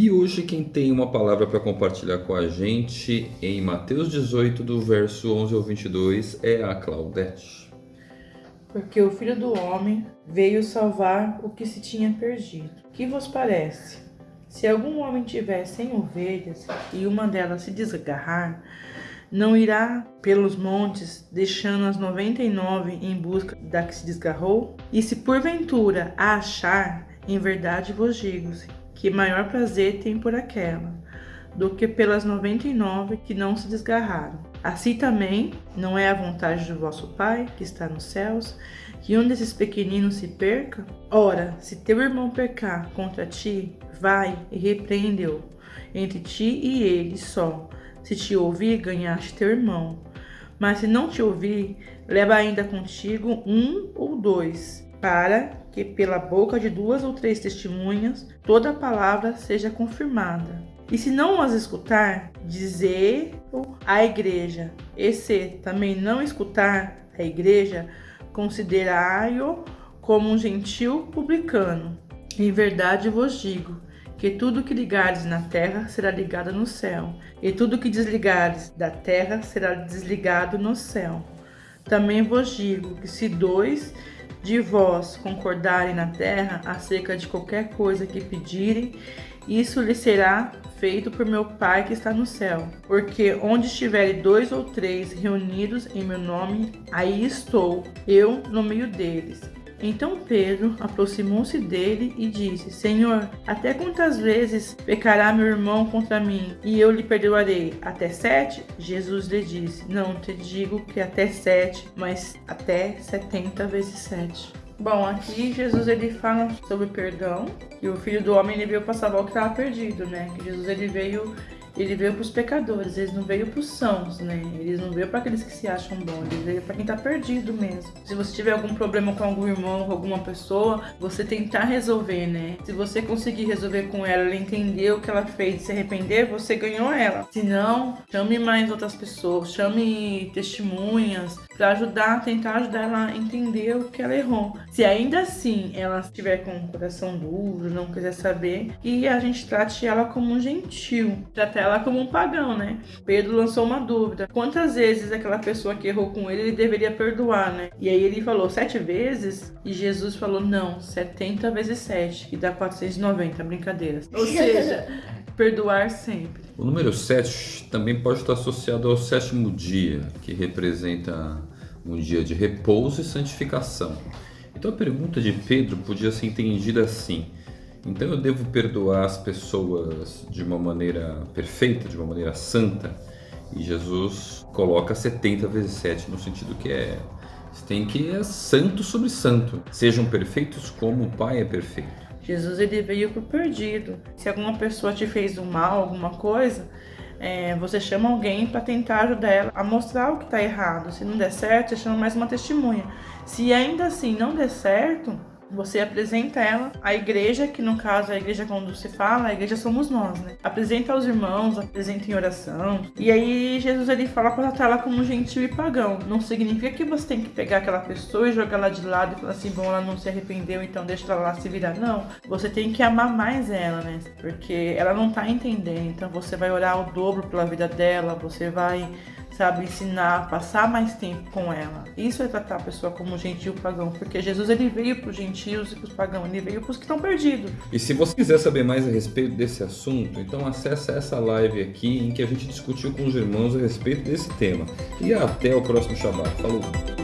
E hoje quem tem uma palavra para compartilhar com a gente em Mateus 18, do verso 11 ao 22, é a Claudete. Porque o Filho do Homem veio salvar o que se tinha perdido. Que vos parece? Se algum homem tiver cem ovelhas e uma delas se desgarrar, não irá pelos montes, deixando as noventa e nove em busca da que se desgarrou? E se porventura a achar, em verdade vos digo que maior prazer tem por aquela, do que pelas noventa e nove que não se desgarraram. Assim também não é a vontade do vosso Pai, que está nos céus, que um desses pequeninos se perca? Ora, se teu irmão pecar contra ti, vai e repreende-o entre ti e ele só. Se te ouvir, ganhaste teu irmão. Mas se não te ouvir, leva ainda contigo um ou dois, para que pela boca de duas ou três testemunhas toda a palavra seja confirmada. E se não as escutar, dizer à igreja. E se também não escutar a igreja, considerai-o como um gentil publicano. Em verdade vos digo que tudo que ligares na terra será ligado no céu, e tudo que desligares da terra será desligado no céu. Também vos digo que se dois de vós concordarem na terra acerca de qualquer coisa que pedirem, isso lhe será feito por meu Pai que está no céu. Porque onde estiverem dois ou três reunidos em meu nome, aí estou, eu no meio deles. Então Pedro aproximou-se dele e disse: Senhor, até quantas vezes pecará meu irmão contra mim e eu lhe perdoarei? Até sete? Jesus lhe disse: Não te digo que até sete, mas até setenta vezes sete. Bom, aqui Jesus ele fala sobre perdão, que o filho do homem ele veio para salvar o que estava perdido, né? Que Jesus ele veio ele veio para os pecadores, eles não veio para os sãos, né? Eles não veio para aqueles que se acham bons, ele veio para quem está perdido mesmo. Se você tiver algum problema com algum irmão, com alguma pessoa, você tentar resolver, né? Se você conseguir resolver com ela, ela entender o que ela fez, se arrepender, você ganhou ela. Se não, chame mais outras pessoas, chame testemunhas para ajudar, tentar ajudar ela a entender o que ela errou. Se ainda assim ela estiver com o coração duro, não quiser saber, e a gente trate ela como um gentil, trate ela ela como um pagão, né? Pedro lançou uma dúvida: quantas vezes aquela pessoa que errou com ele ele deveria perdoar, né? E aí ele falou sete vezes e Jesus falou: não, 70 vezes 7, que dá 490, brincadeiras. Ou seja, perdoar sempre. O número 7 também pode estar associado ao sétimo dia, que representa um dia de repouso e santificação. Então a pergunta de Pedro podia ser entendida assim: então eu devo perdoar as pessoas de uma maneira perfeita, de uma maneira santa. E Jesus coloca 70 vezes 7 no sentido que é você tem que é santo sobre santo. Sejam perfeitos como o Pai é perfeito. Jesus ele veio pro perdido. Se alguma pessoa te fez um mal, alguma coisa, é, você chama alguém para tentar ajudar ela a mostrar o que está errado. Se não der certo, você chama mais uma testemunha. Se ainda assim não der certo, você apresenta ela à igreja, que no caso a igreja quando se fala, a igreja somos nós, né? Apresenta aos irmãos, apresenta em oração. E aí Jesus ele fala para tratar ela como gentil e pagão. Não significa que você tem que pegar aquela pessoa e jogar ela de lado e falar assim, bom, ela não se arrependeu, então deixa ela lá se virar. Não, você tem que amar mais ela, né? Porque ela não tá entendendo. Então você vai orar o dobro pela vida dela, você vai sabe, ensinar, passar mais tempo com ela. Isso é tratar a pessoa como gentil pagão, porque Jesus ele veio para os gentios e para os pagãos, ele veio para os que estão perdidos. E se você quiser saber mais a respeito desse assunto, então acessa essa live aqui em que a gente discutiu com os irmãos a respeito desse tema. E até o próximo Shabbat. Falou!